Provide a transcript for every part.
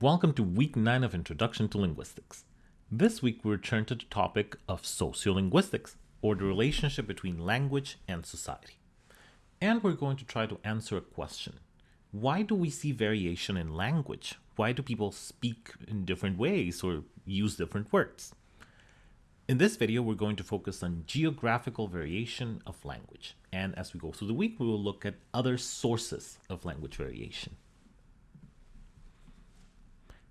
Welcome to week 9 of Introduction to Linguistics. This week we return to the topic of sociolinguistics, or the relationship between language and society. And we're going to try to answer a question. Why do we see variation in language? Why do people speak in different ways or use different words? In this video, we're going to focus on geographical variation of language. And as we go through the week, we will look at other sources of language variation.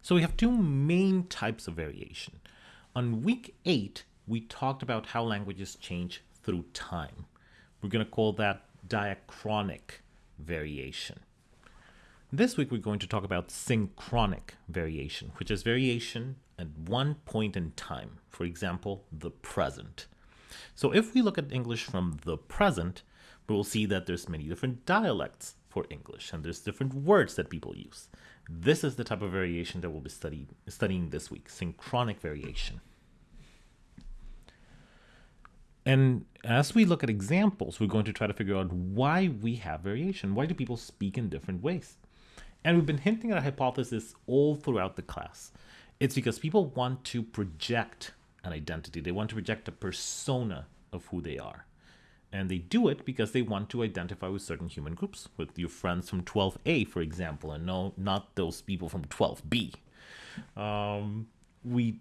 So we have two main types of variation. On week eight, we talked about how languages change through time. We're going to call that diachronic variation. This week, we're going to talk about synchronic variation, which is variation at one point in time. For example, the present. So if we look at English from the present, we will see that there's many different dialects for English and there's different words that people use. This is the type of variation that we'll be study, studying this week, synchronic variation. And as we look at examples, we're going to try to figure out why we have variation. Why do people speak in different ways? And we've been hinting at a hypothesis all throughout the class. It's because people want to project an identity. They want to project a persona of who they are. And they do it because they want to identify with certain human groups, with your friends from 12A, for example, and no, not those people from 12B. Um, we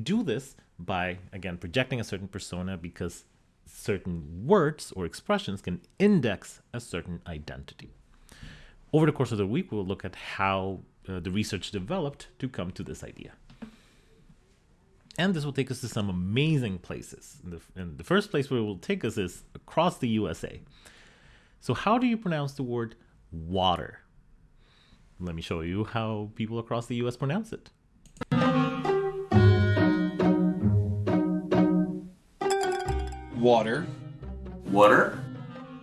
do this by, again, projecting a certain persona because certain words or expressions can index a certain identity. Over the course of the week, we'll look at how uh, the research developed to come to this idea. And this will take us to some amazing places. And the, and the first place where it will take us is across the USA. So how do you pronounce the word water? Let me show you how people across the US pronounce it. Water. Water.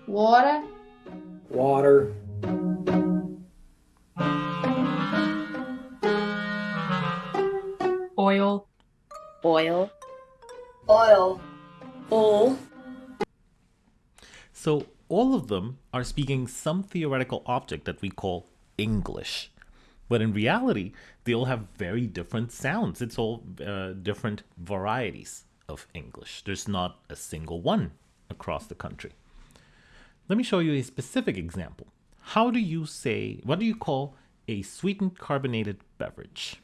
Water. Water. Oil. Oil. Oil. So all of them are speaking some theoretical object that we call English. But in reality, they all have very different sounds. It's all uh, different varieties of English. There's not a single one across the country. Let me show you a specific example. How do you say, what do you call a sweetened carbonated beverage?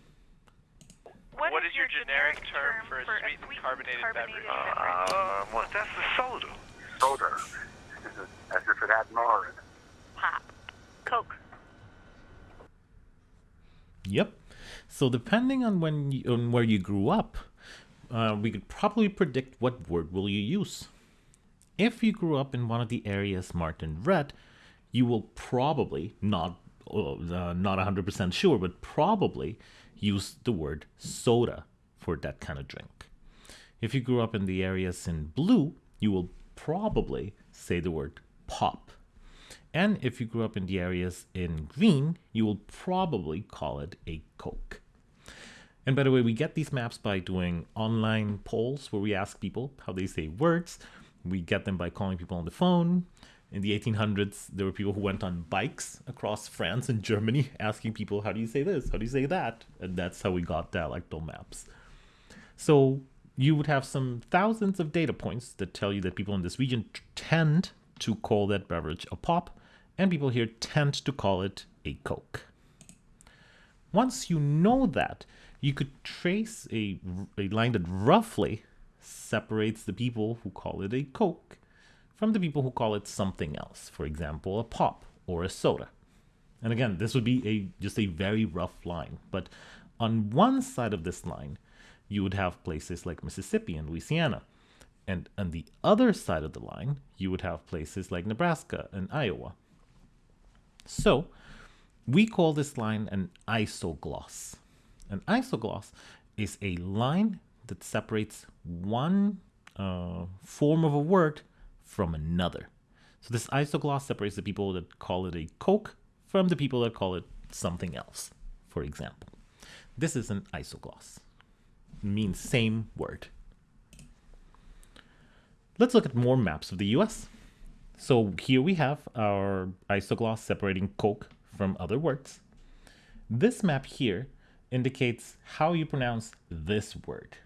What, what is, is your generic, generic term, term for a sweetened, sweetened carbonated, carbonated, beverage? beverage? Uh, well, that's the soda. Soda. As if it had more in it. Pop. Coke. Yep. So depending on when you, on where you grew up, uh, we could probably predict what word will you use. If you grew up in one of the areas marked in red, you will probably not uh, not 100% sure, but probably use the word soda for that kind of drink. If you grew up in the areas in blue, you will probably say the word pop. And if you grew up in the areas in green, you will probably call it a Coke. And by the way, we get these maps by doing online polls where we ask people how they say words. We get them by calling people on the phone. In the 1800s, there were people who went on bikes across France and Germany asking people, how do you say this? How do you say that? And that's how we got dialectal maps. So you would have some thousands of data points that tell you that people in this region tend to call that beverage a pop, and people here tend to call it a Coke. Once you know that, you could trace a, a line that roughly separates the people who call it a Coke from the people who call it something else, for example, a pop or a soda. And again, this would be a just a very rough line, but on one side of this line, you would have places like Mississippi and Louisiana. And on the other side of the line, you would have places like Nebraska and Iowa. So, we call this line an isogloss. An isogloss is a line that separates one uh, form of a word from another. So this isogloss separates the people that call it a Coke from the people that call it something else, for example. This is an isogloss. It means same word. Let's look at more maps of the US. So here we have our isogloss separating Coke from other words. This map here indicates how you pronounce this word,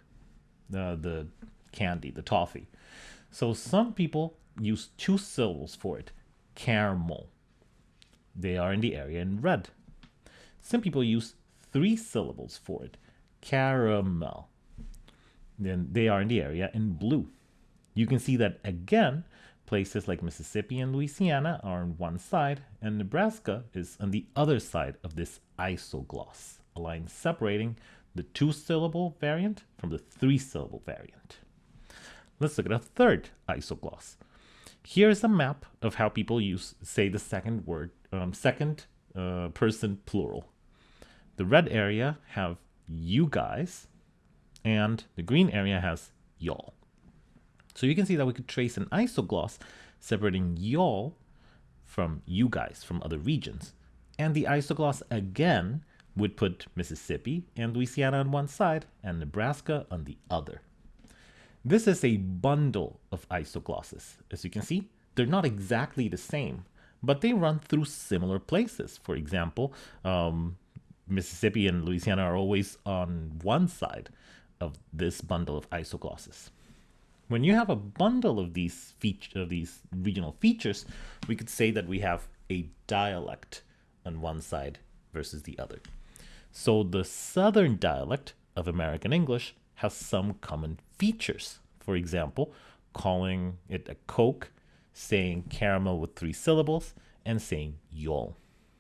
uh, the candy, the toffee. So some people use two syllables for it, caramel. They are in the area in red. Some people use three syllables for it, caramel. Then they are in the area in blue. You can see that again, places like Mississippi and Louisiana are on one side, and Nebraska is on the other side of this isogloss, a line separating the two syllable variant from the three syllable variant. Let's look at a third isogloss. Here's a map of how people use, say, the second word, um, second uh, person plural. The red area have you guys, and the green area has y'all. So you can see that we could trace an isogloss separating y'all from you guys from other regions. And the isogloss again would put Mississippi and Louisiana on one side and Nebraska on the other. This is a bundle of isoglosses. As you can see, they're not exactly the same, but they run through similar places. For example, um, Mississippi and Louisiana are always on one side of this bundle of isoglosses. When you have a bundle of these feature, of these regional features, we could say that we have a dialect on one side versus the other. So the southern dialect of American English has some common features. For example, calling it a Coke, saying caramel with three syllables, and saying y'all.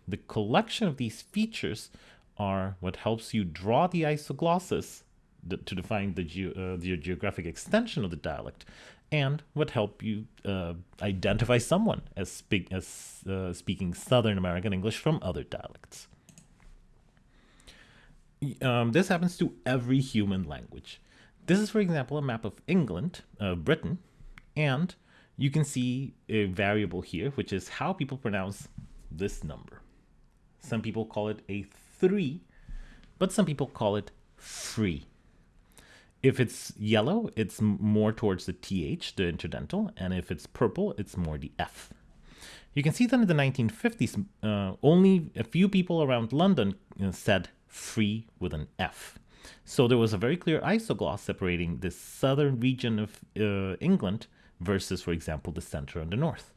The collection of these features are what helps you draw the isoglosses to define the, ge uh, the geographic extension of the dialect and what help you uh, identify someone as, speak, as uh, speaking Southern American English from other dialects. Um, this happens to every human language. This is, for example, a map of England, uh, Britain, and you can see a variable here, which is how people pronounce this number. Some people call it a 3, but some people call it free. If it's yellow, it's more towards the TH, the interdental, and if it's purple, it's more the F. You can see that in the 1950s, uh, only a few people around London uh, said free with an F. So there was a very clear isogloss separating the southern region of uh, England versus, for example, the center and the north.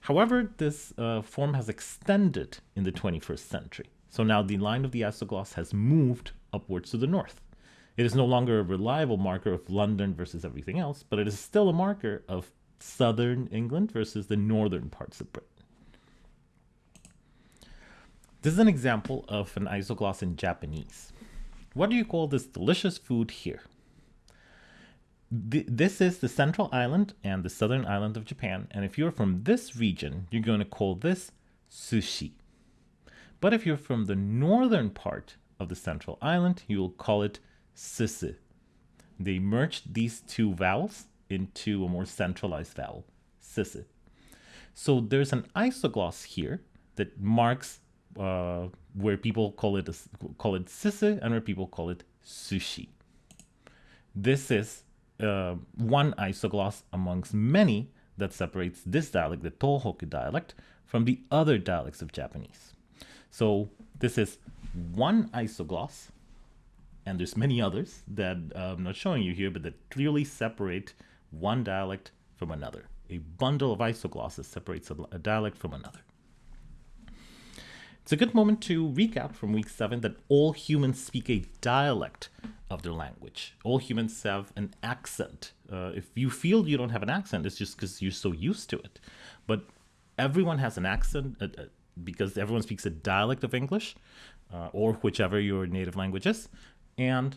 However, this uh, form has extended in the 21st century. So now the line of the isogloss has moved upwards to the north. It is no longer a reliable marker of London versus everything else, but it is still a marker of southern England versus the northern parts of Britain. This is an example of an isogloss in Japanese. What do you call this delicious food here? this is the central island and the southern island of Japan. And if you're from this region, you're going to call this sushi. But if you're from the northern part of the central island, you will call it sisi. They merged these two vowels into a more centralized vowel, sisi. So there's an isogloss here that marks uh, where people call it a, call it sisi and where people call it sushi. This is uh, one isogloss amongst many that separates this dialect, the Tohoku dialect, from the other dialects of Japanese. So this is one isogloss and there's many others that uh, I'm not showing you here, but that clearly separate one dialect from another. A bundle of isoglosses separates a, a dialect from another. It's a good moment to recap from week seven that all humans speak a dialect of their language. All humans have an accent. Uh, if you feel you don't have an accent, it's just because you're so used to it. But everyone has an accent uh, uh, because everyone speaks a dialect of English uh, or whichever your native language is and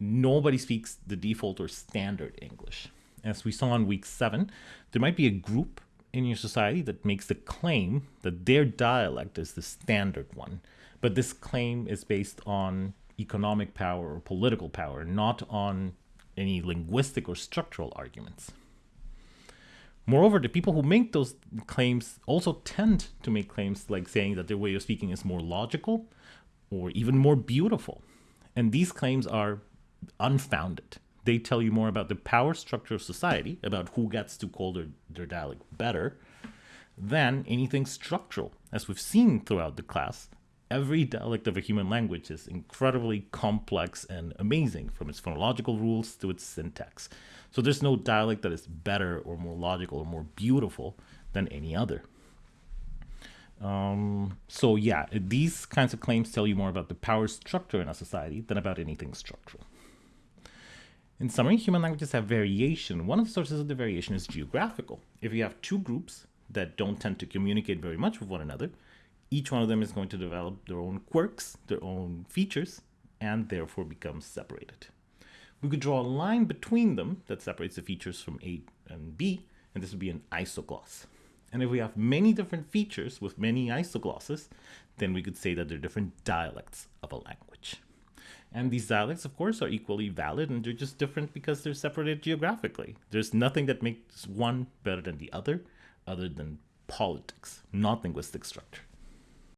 nobody speaks the default or standard English. As we saw in week seven, there might be a group in your society that makes the claim that their dialect is the standard one. But this claim is based on economic power or political power, not on any linguistic or structural arguments. Moreover, the people who make those claims also tend to make claims like saying that their way of speaking is more logical or even more beautiful. And these claims are unfounded. They tell you more about the power structure of society, about who gets to call their, their dialect better, than anything structural. As we've seen throughout the class, every dialect of a human language is incredibly complex and amazing, from its phonological rules to its syntax. So there's no dialect that is better or more logical or more beautiful than any other. Um, so yeah, these kinds of claims tell you more about the power structure in a society than about anything structural. In summary, human languages have variation. One of the sources of the variation is geographical. If you have two groups that don't tend to communicate very much with one another, each one of them is going to develop their own quirks, their own features, and therefore become separated. We could draw a line between them that separates the features from A and B, and this would be an isogloss. And if we have many different features with many isoglosses, then we could say that they're different dialects of a language. And these dialects, of course, are equally valid and they're just different because they're separated geographically. There's nothing that makes one better than the other, other than politics, not linguistic structure.